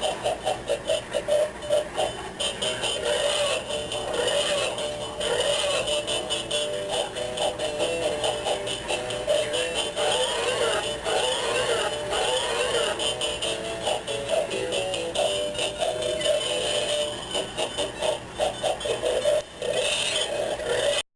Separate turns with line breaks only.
Ha, ha, ha, ha.